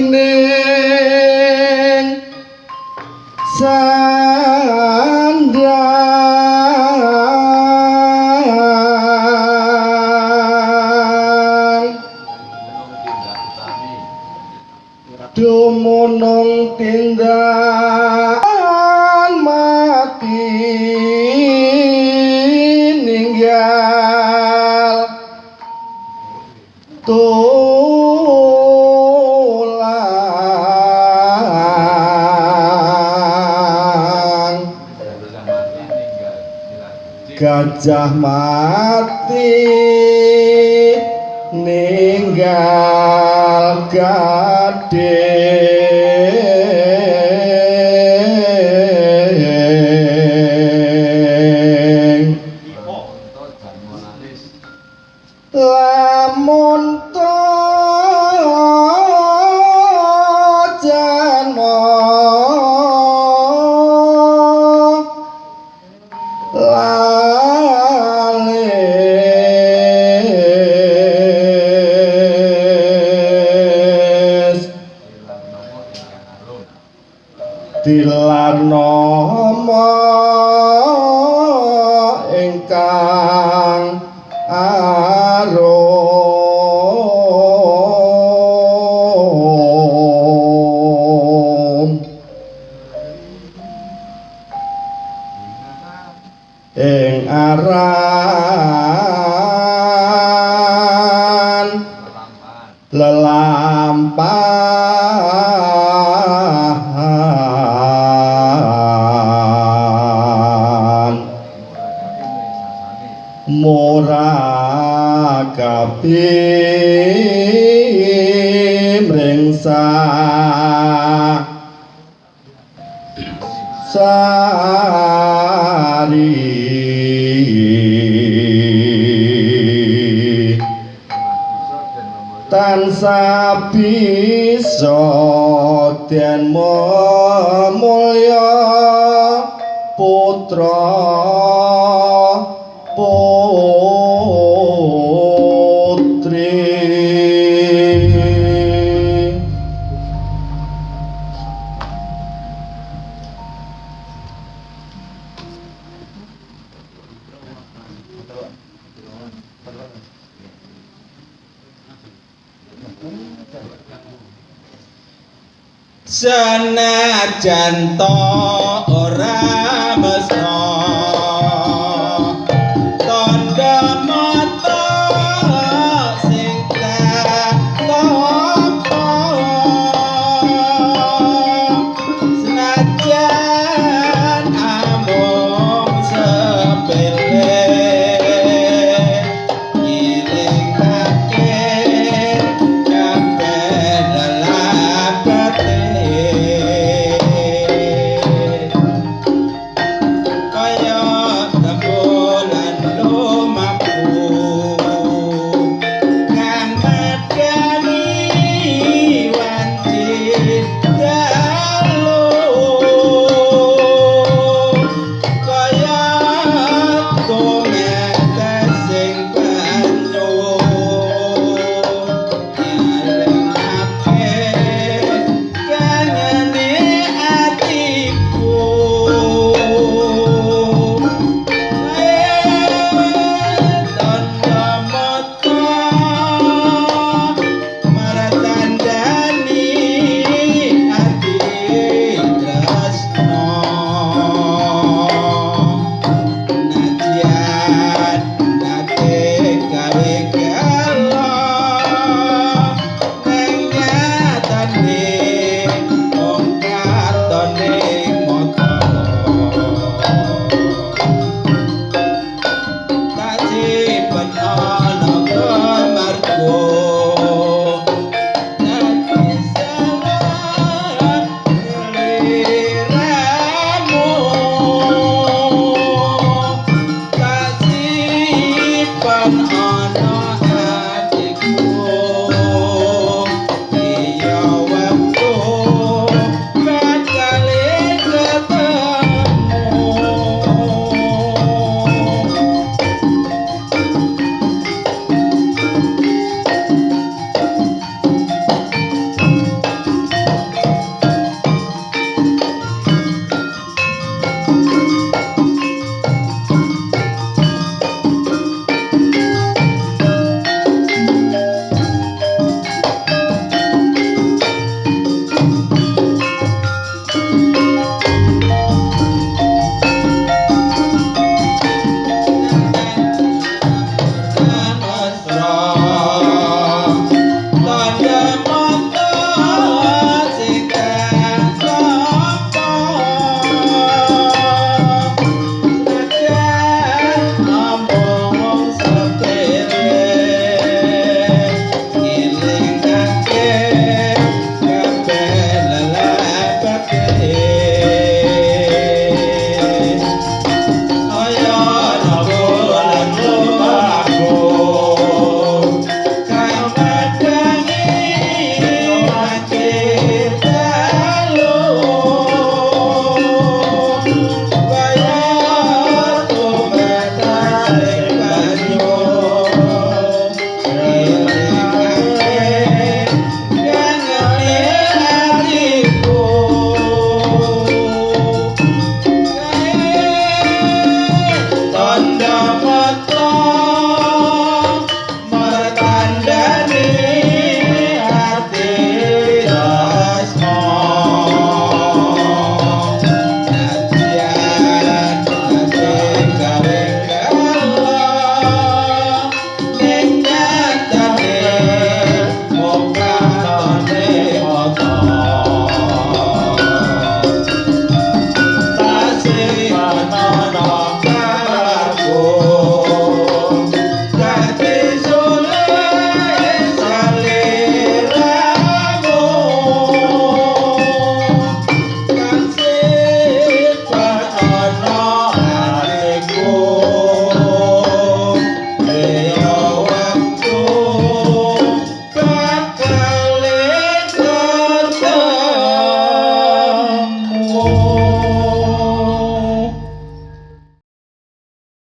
ning sandang dumunung tindakan mati ninggal gajah mati ninggal gading. Lamun ing aran murakabi mringsa sari. Tansah bisa den mulya putra putri senajan to ora